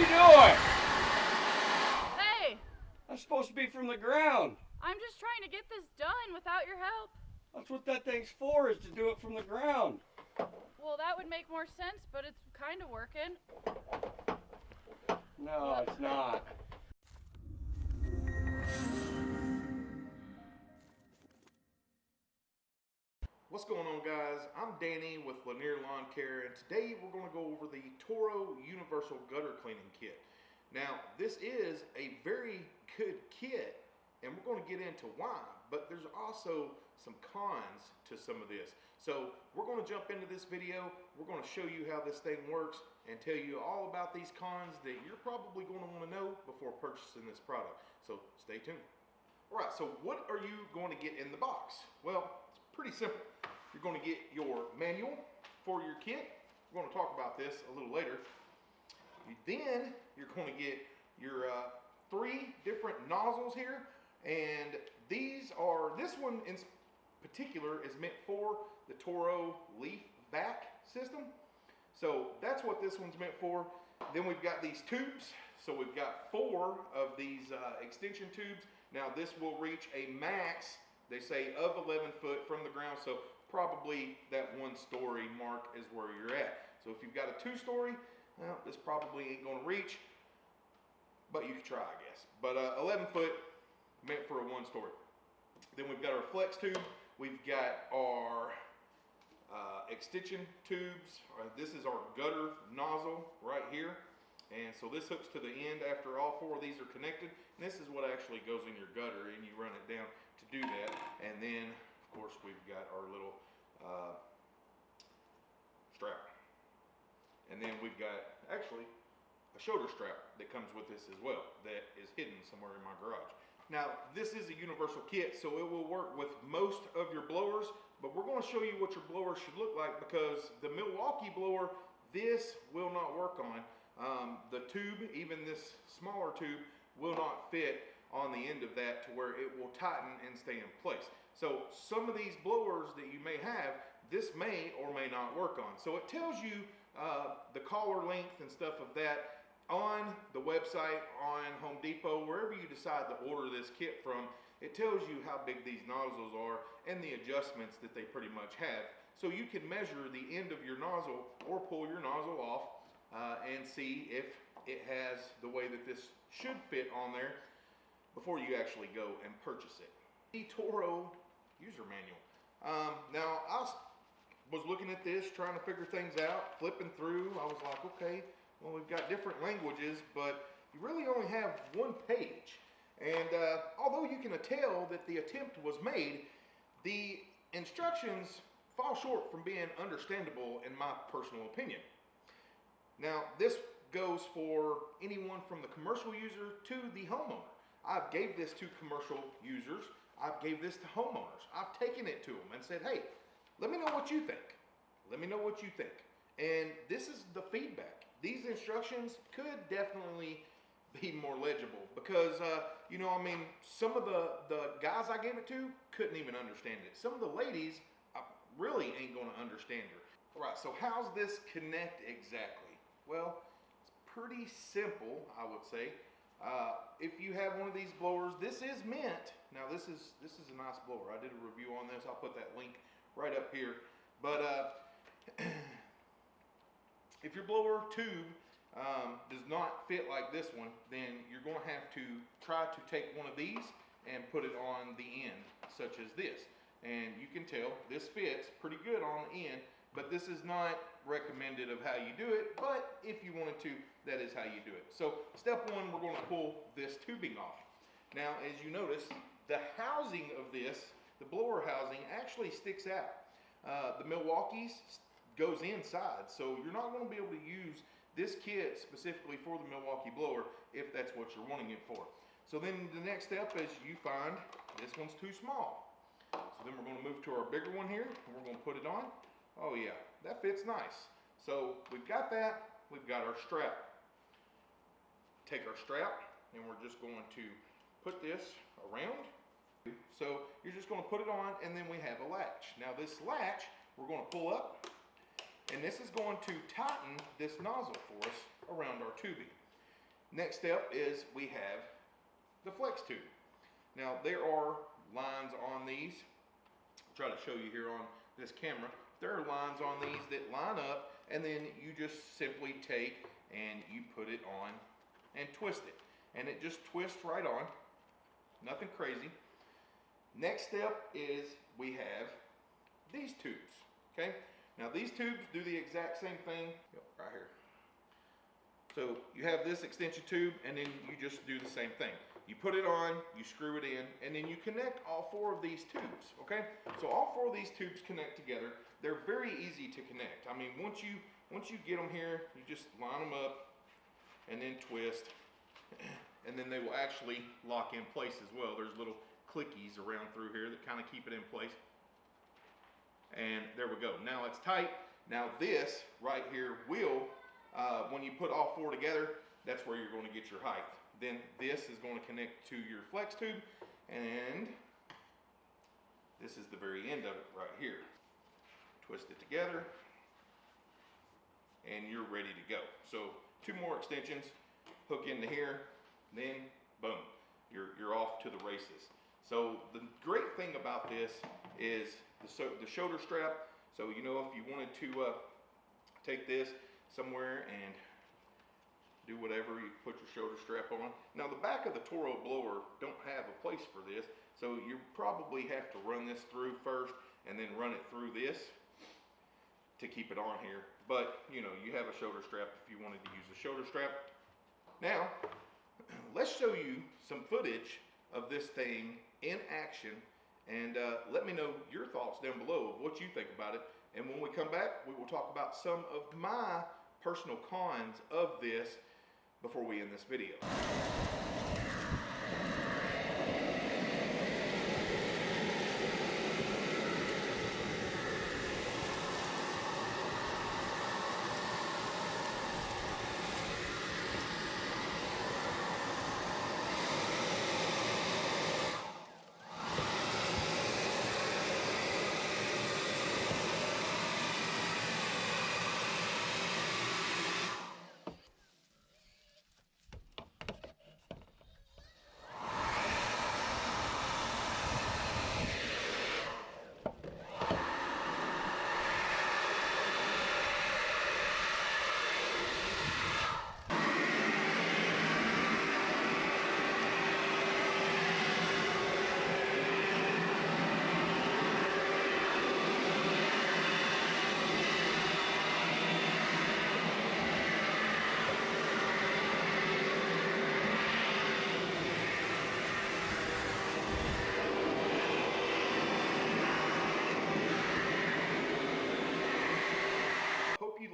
you doing? Hey, That's supposed to be from the ground. I'm just trying to get this done without your help. That's what that thing's for, is to do it from the ground. Well, that would make more sense, but it's kind of working. No, it's not. What's going on guys? I'm Danny with Lanier Lawn Care and today we're going to go over the Toro Universal Gutter Cleaning Kit. Now this is a very good kit and we're going to get into why, but there's also some cons to some of this. So we're going to jump into this video, we're going to show you how this thing works and tell you all about these cons that you're probably going to want to know before purchasing this product. So stay tuned. Alright, so what are you going to get in the box? Well, it's pretty simple. You're going to get your manual for your kit. We're going to talk about this a little later. Then you're going to get your uh, three different nozzles here. And these are, this one in particular is meant for the Toro leaf vac system. So that's what this one's meant for. Then we've got these tubes. So we've got four of these uh, extension tubes. Now this will reach a max, they say, of 11 foot from the ground. So probably that one story mark is where you're at. So if you've got a two story, well, this probably ain't gonna reach, but you can try, I guess. But uh, 11 foot meant for a one story. Then we've got our flex tube. We've got our uh, extension tubes. Uh, this is our gutter nozzle right here. And so this hooks to the end after all four of these are connected. And this is what actually goes in your gutter and you run it down to do that. And then of course, we've got our little uh, strap. And then we've got actually a shoulder strap that comes with this as well that is hidden somewhere in my garage. Now, this is a universal kit, so it will work with most of your blowers, but we're gonna show you what your blower should look like because the Milwaukee blower, this will not work on. Um, the tube, even this smaller tube, will not fit on the end of that to where it will tighten and stay in place. So some of these blowers that you may have, this may or may not work on. So it tells you uh, the collar length and stuff of that on the website, on Home Depot, wherever you decide to order this kit from, it tells you how big these nozzles are and the adjustments that they pretty much have. So you can measure the end of your nozzle or pull your nozzle off uh, and see if it has the way that this should fit on there before you actually go and purchase it. The Toro user manual. Um, now, I was, looking at this, trying to figure things out, flipping through. I was like, okay, well, we've got different languages, but you really only have one page. And uh, although you can tell that the attempt was made, the instructions fall short from being understandable in my personal opinion. Now, this goes for anyone from the commercial user to the homeowner. I've gave this to commercial users I've gave this to homeowners. I've taken it to them and said, hey, let me know what you think. Let me know what you think. And this is the feedback. These instructions could definitely be more legible because, uh, you know, I mean, some of the, the guys I gave it to couldn't even understand it. Some of the ladies I really ain't going to understand her. All right, so how's this connect exactly? Well, it's pretty simple, I would say. Uh, if you have one of these blowers, this is meant, now this is, this is a nice blower. I did a review on this. I'll put that link right up here. But uh, if your blower tube um, does not fit like this one, then you're going to have to try to take one of these and put it on the end, such as this. And you can tell this fits pretty good on the end, but this is not recommended of how you do it, but if you wanted to, that is how you do it. So step one, we're gonna pull this tubing off. Now, as you notice, the housing of this, the blower housing, actually sticks out. Uh, the Milwaukee's goes inside, so you're not gonna be able to use this kit specifically for the Milwaukee blower if that's what you're wanting it for. So then the next step is you find this one's too small. So then we're gonna move to our bigger one here, and we're gonna put it on. Oh yeah, that fits nice. So we've got that, we've got our strap take our strap and we're just going to put this around. So you're just going to put it on and then we have a latch. Now this latch we're going to pull up and this is going to tighten this nozzle for us around our tubing. Next step is we have the flex tube. Now there are lines on these. I'll try to show you here on this camera. There are lines on these that line up and then you just simply take and you put it on and twist it. And it just twists right on. Nothing crazy. Next step is we have these tubes. Okay? Now these tubes do the exact same thing right here. So you have this extension tube and then you just do the same thing. You put it on, you screw it in, and then you connect all four of these tubes, okay? So all four of these tubes connect together. They're very easy to connect. I mean, once you once you get them here, you just line them up and then twist, and then they will actually lock in place as well. There's little clickies around through here that kind of keep it in place. And there we go. Now it's tight. Now this right here will, uh, when you put all four together, that's where you're going to get your height. Then this is going to connect to your flex tube and this is the very end of it right here. Twist it together and you're ready to go. So two more extensions, hook into here, then boom, you're, you're off to the races. So the great thing about this is the, so, the shoulder strap. So you know if you wanted to uh, take this somewhere and do whatever, you put your shoulder strap on. Now the back of the Toro blower don't have a place for this, so you probably have to run this through first and then run it through this to keep it on here. But you know, you have a shoulder strap if you wanted to use a shoulder strap. Now, let's show you some footage of this thing in action and uh, let me know your thoughts down below of what you think about it. And when we come back, we will talk about some of my personal cons of this before we end this video.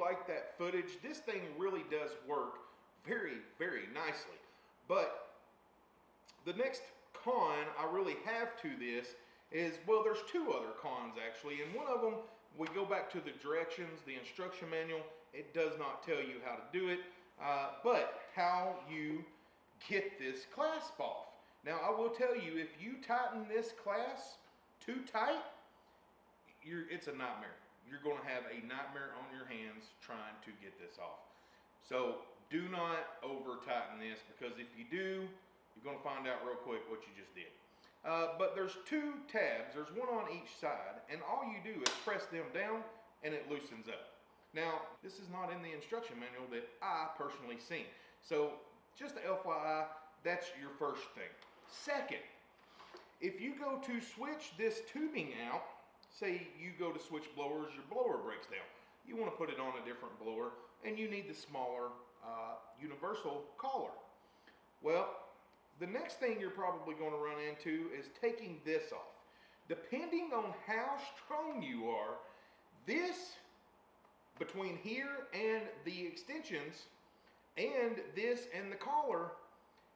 Like that footage. This thing really does work very, very nicely. But the next con I really have to this is, well, there's two other cons actually. And one of them, we go back to the directions, the instruction manual. It does not tell you how to do it, uh, but how you get this clasp off. Now, I will tell you, if you tighten this clasp too tight, it's a nightmare. You're going to have a nightmare on your hands trying to get this off. So do not over tighten this because if you do, you're going to find out real quick what you just did. Uh, but there's two tabs. There's one on each side, and all you do is press them down, and it loosens up. Now, this is not in the instruction manual that I personally seen. So just the FYI, that's your first thing. Second, if you go to switch this tubing out, say you go to switch blowers, your blower breaks down. You want to put it on a different blower, and you need the smaller uh, universal collar. Well, the next thing you're probably going to run into is taking this off. Depending on how strong you are, this between here and the extensions and this and the collar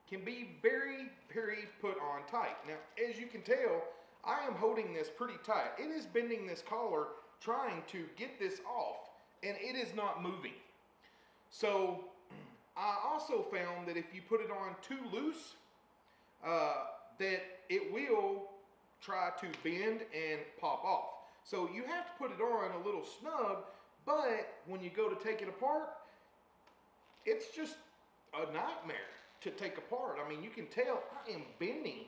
can be very, very put on tight. Now, as you can tell, I am holding this pretty tight. It is bending this collar trying to get this off and it is not moving. So I also found that if you put it on too loose, uh, that it will try to bend and pop off. So you have to put it on a little snug, but when you go to take it apart, it's just a nightmare to take apart. I mean, you can tell I am bending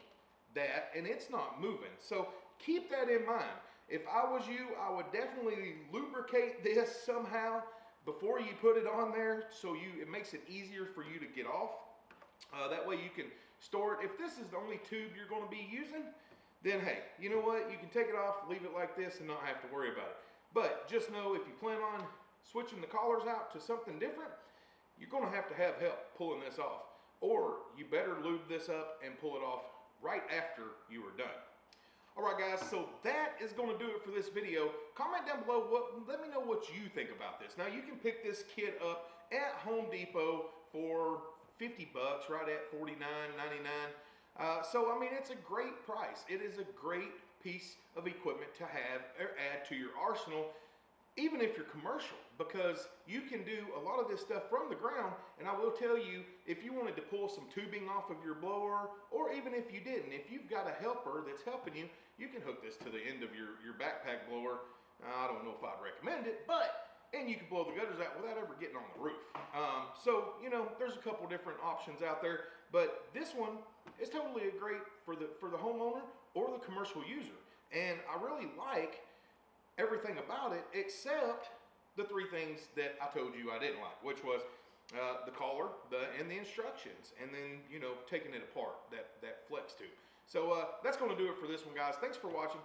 that and it's not moving. So keep that in mind. If I was you, I would definitely lubricate this somehow before you put it on there so you it makes it easier for you to get off. Uh, that way you can store it. If this is the only tube you're going to be using, then hey, you know what? You can take it off, leave it like this, and not have to worry about it. But just know if you plan on switching the collars out to something different, you're going to have to have help pulling this off. Or you better lube this up and pull it off right after you are done. All right, guys, so that is going to do it for this video. Comment down below, what, let me know what you think about this. Now, you can pick this kit up at Home Depot for 50 bucks, right at 49.99. Uh, so, I mean, it's a great price. It is a great piece of equipment to have or add to your arsenal even if you're commercial, because you can do a lot of this stuff from the ground. And I will tell you, if you wanted to pull some tubing off of your blower, or even if you didn't, if you've got a helper that's helping you, you can hook this to the end of your, your backpack blower. I don't know if I'd recommend it, but, and you can blow the gutters out without ever getting on the roof. Um, so, you know, there's a couple different options out there, but this one is totally great for the, for the homeowner or the commercial user. And I really like everything about it except the three things that I told you I didn't like, which was uh, the collar, the and the instructions, and then you know taking it apart that that flex tube. So uh, that's going to do it for this one, guys. Thanks for watching.